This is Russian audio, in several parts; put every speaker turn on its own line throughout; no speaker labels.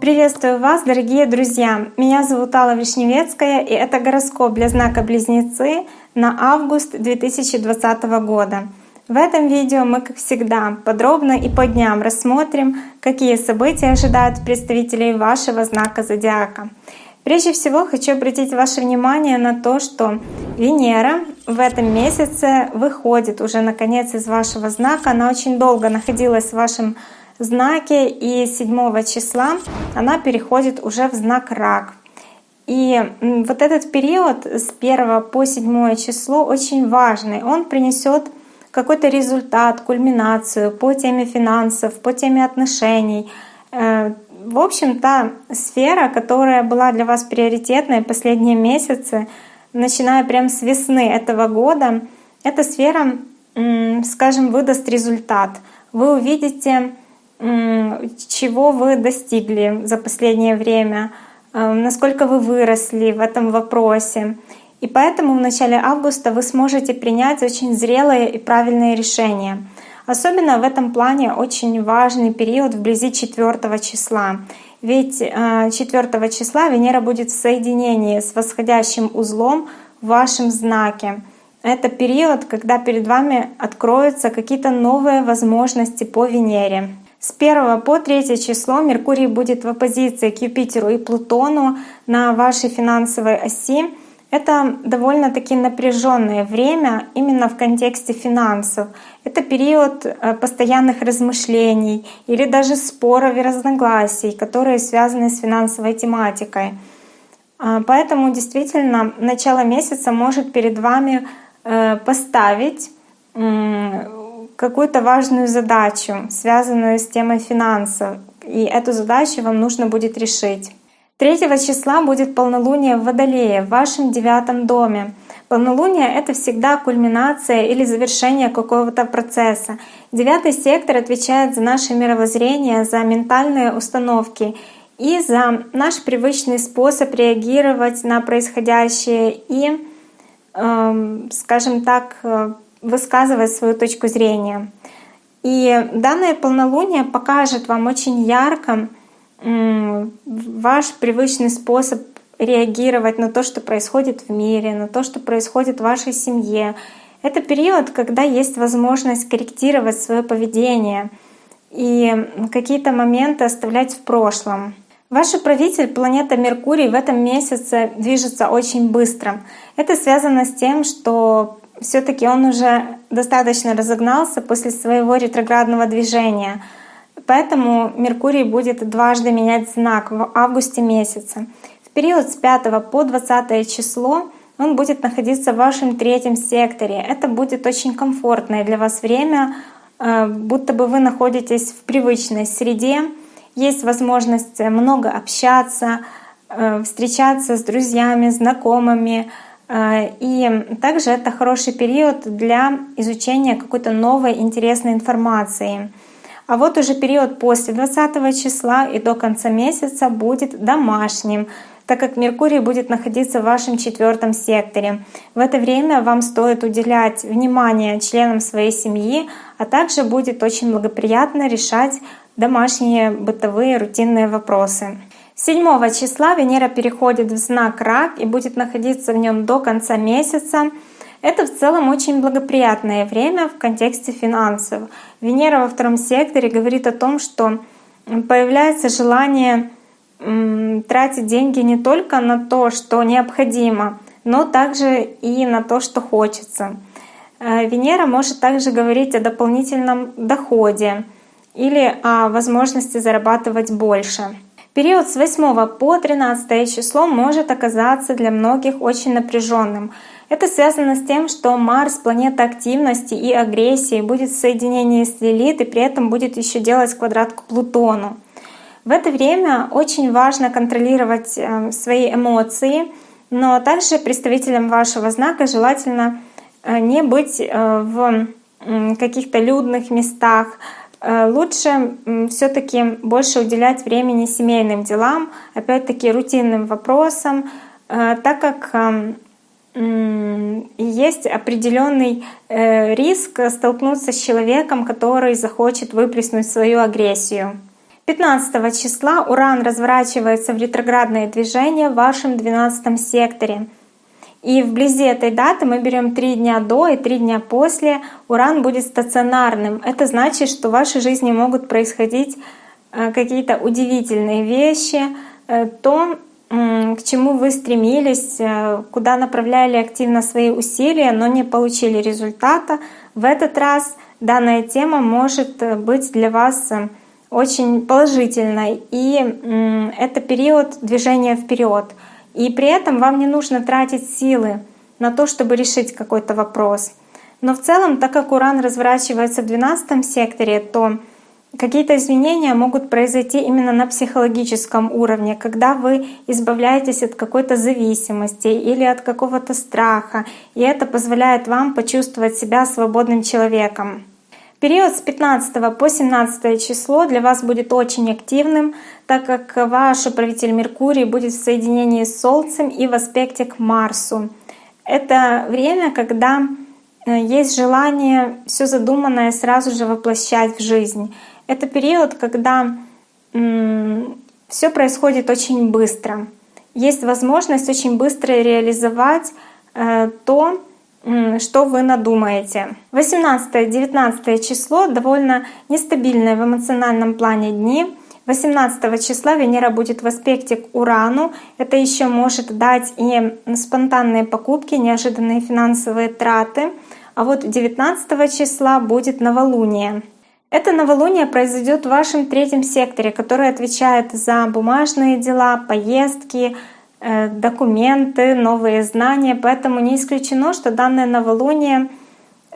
Приветствую вас, дорогие друзья! Меня зовут Алла Вишневецкая, и это гороскоп для знака Близнецы на август 2020 года. В этом видео мы, как всегда, подробно и по дням рассмотрим, какие события ожидают представителей вашего знака зодиака. Прежде всего хочу обратить ваше внимание на то, что Венера в этом месяце выходит уже наконец из вашего знака. Она очень долго находилась в вашем знаке, и 7 числа она переходит уже в знак Рак. И вот этот период с 1 по 7 число очень важный. Он принесет какой-то результат, кульминацию по теме финансов, по теме отношений. В общем, та сфера, которая была для вас приоритетной последние месяцы, начиная прямо с весны этого года, эта сфера, скажем, выдаст результат. Вы увидите чего вы достигли за последнее время, э, насколько вы выросли в этом вопросе. И поэтому в начале августа вы сможете принять очень зрелые и правильные решения. Особенно в этом плане очень важный период вблизи 4 числа. Ведь 4 э, числа Венера будет в соединении с восходящим узлом в вашем знаке. Это период, когда перед вами откроются какие-то новые возможности по Венере. С 1 по 3 число Меркурий будет в оппозиции к Юпитеру и Плутону на вашей финансовой оси. Это довольно-таки напряженное время именно в контексте финансов. Это период э, постоянных размышлений или даже споров и разногласий, которые связаны с финансовой тематикой. А, поэтому действительно начало месяца может перед вами э, поставить какую-то важную задачу, связанную с темой финансов, и эту задачу вам нужно будет решить. 3 числа будет полнолуние в Водолее, в вашем девятом доме. Полнолуние — это всегда кульминация или завершение какого-то процесса. Девятый сектор отвечает за наше мировоззрение, за ментальные установки и за наш привычный способ реагировать на происходящее и, эм, скажем так, э, высказывать свою точку зрения. И данное полнолуние покажет вам очень ярко ваш привычный способ реагировать на то, что происходит в мире, на то, что происходит в вашей семье. Это период, когда есть возможность корректировать свое поведение и какие-то моменты оставлять в прошлом. Ваш правитель, планета Меркурий, в этом месяце движется очень быстро. Это связано с тем, что все-таки он уже достаточно разогнался после своего ретроградного движения. Поэтому Меркурий будет дважды менять знак в августе месяце. В период с 5 по 20 число он будет находиться в вашем третьем секторе. Это будет очень комфортное для вас время, э, будто бы вы находитесь в привычной среде. Есть возможность много общаться, э, встречаться с друзьями, знакомыми, Э, и также это хороший период для изучения какой-то новой интересной информации. А вот уже период после 20 числа и до конца месяца будет домашним, так как Меркурий будет находиться в вашем четвертом секторе. В это время вам стоит уделять внимание членам своей семьи, а также будет очень благоприятно решать домашние бытовые рутинные вопросы. 7 числа Венера переходит в знак Рак и будет находиться в нем до конца месяца. Это в целом очень благоприятное время в контексте финансов. Венера во втором секторе говорит о том, что появляется желание тратить деньги не только на то, что необходимо, но также и на то, что хочется. Э, Венера может также говорить о дополнительном доходе или о возможности зарабатывать больше. Период с 8 по 13 число может оказаться для многих очень напряженным. Это связано с тем, что Марс, планета активности и агрессии, будет в соединении с Лилит и при этом будет еще делать квадрат к Плутону. В это время очень важно контролировать э, свои эмоции, но также представителям вашего знака желательно э, не быть э, в каких-то людных местах, лучше все-таки больше уделять времени семейным делам, опять-таки рутинным вопросам, э, так как есть определенный э, риск столкнуться с человеком, который захочет выплеснуть свою агрессию. 15 числа Уран разворачивается в ретроградное движение в вашем 12 секторе. И вблизи этой даты мы берем три дня до и три дня после. Уран будет стационарным. Это значит, что в вашей жизни могут происходить э, какие-то удивительные вещи, э, то, к чему вы стремились, э, куда направляли активно свои усилия, но не получили результата. В этот раз данная тема может быть для вас очень положительной. И это период движения вперед. И при этом вам не нужно тратить силы на то, чтобы решить какой-то вопрос. Но в целом, так как Уран разворачивается в 12 секторе, то какие-то изменения могут произойти именно на психологическом уровне, когда вы избавляетесь от какой-то зависимости или от какого-то страха, и это позволяет вам почувствовать себя свободным человеком. Период с 15 по 17 число для вас будет очень активным, так как ваш управитель Меркурий будет в соединении с Солнцем и в аспекте к Марсу. Это время, когда э, есть желание все задуманное сразу же воплощать в жизнь. Это период, когда все происходит очень быстро. Есть возможность очень быстро реализовать э, то, что вы надумаете. 18-19 число довольно нестабильное в эмоциональном плане дни. 18 числа Венера будет в аспекте к Урану. Это еще может дать и спонтанные покупки, неожиданные финансовые траты. А вот 19 числа будет новолуние. Это новолуние произойдет в вашем третьем секторе, который отвечает за бумажные дела, поездки, документы, новые знания. Поэтому не исключено, что данное новолуние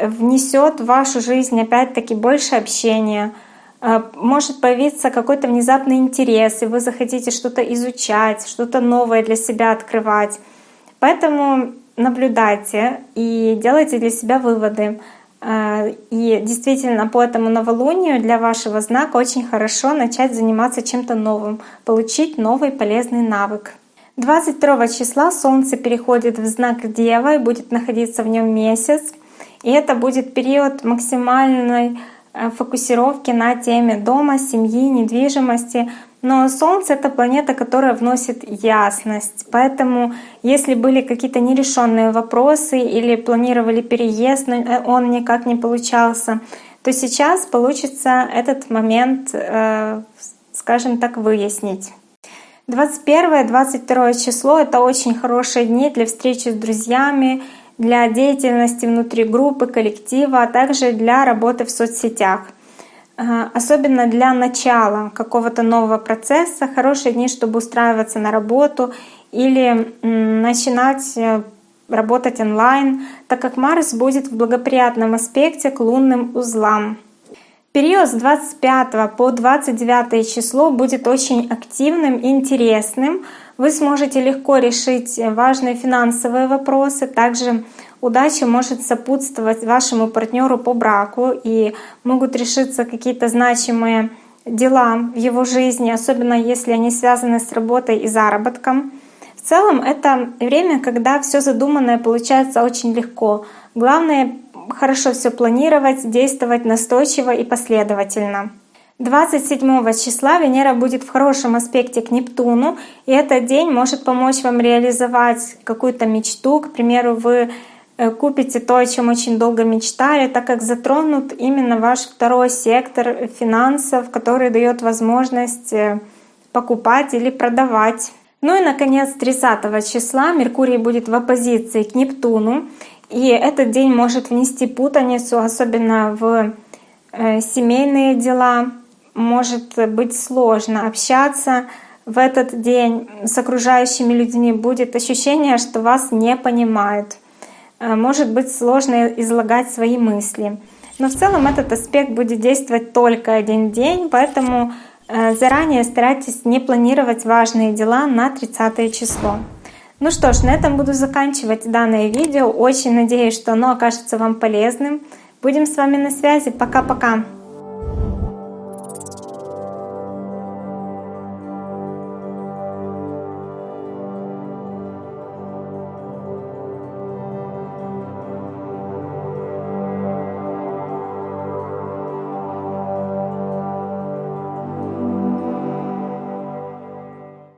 внесет в вашу жизнь опять-таки больше общения. Э, может появиться какой-то внезапный интерес, и вы захотите что-то изучать, что-то новое для себя открывать. Поэтому наблюдайте и делайте для себя выводы. Э, и действительно по этому новолунию для вашего знака очень хорошо начать заниматься чем-то новым, получить новый полезный навык. 22 числа Солнце переходит в знак Дева и будет находиться в нем месяц. И это будет период максимальной э, фокусировки на теме дома, семьи, недвижимости. Но Солнце — это планета, которая вносит ясность. Поэтому если были какие-то нерешенные вопросы или планировали переезд, но э, он никак не получался, то сейчас получится этот момент, э, скажем так, выяснить. 21-22 число — это очень хорошие дни для встречи с друзьями, для деятельности внутри группы, коллектива, а также для работы в соцсетях. Э, особенно для начала какого-то нового процесса. Хорошие дни, чтобы устраиваться на работу или начинать э, работать онлайн, так как Марс будет в благоприятном аспекте к лунным узлам. Период с 25 по 29 число будет очень активным и интересным. Вы сможете легко решить важные финансовые вопросы. Также удача может сопутствовать вашему партнеру по браку и могут решиться какие-то значимые дела в его жизни, особенно если они связаны с работой и заработком. В целом это время, когда все задуманное получается очень легко. Главное хорошо все планировать, действовать настойчиво и последовательно. 27 числа Венера будет в хорошем аспекте к Нептуну, и этот день может помочь вам реализовать какую-то мечту. К примеру, вы э, купите то, о чем очень долго мечтали, так как затронут именно ваш второй сектор финансов, который дает возможность э, покупать или продавать. Ну и, наконец, 30 числа Меркурий будет в оппозиции к Нептуну, и этот день может внести путаницу, особенно в э, семейные дела. Может быть сложно общаться в этот день с окружающими людьми. Будет ощущение, что вас не понимают. Э, может быть сложно излагать свои мысли. Но в целом этот аспект будет действовать только один день, поэтому э, заранее старайтесь не планировать важные дела на 30 число. Ну что ж, на этом буду заканчивать данное видео. Очень надеюсь, что оно окажется вам полезным. Будем с вами на связи. Пока-пока.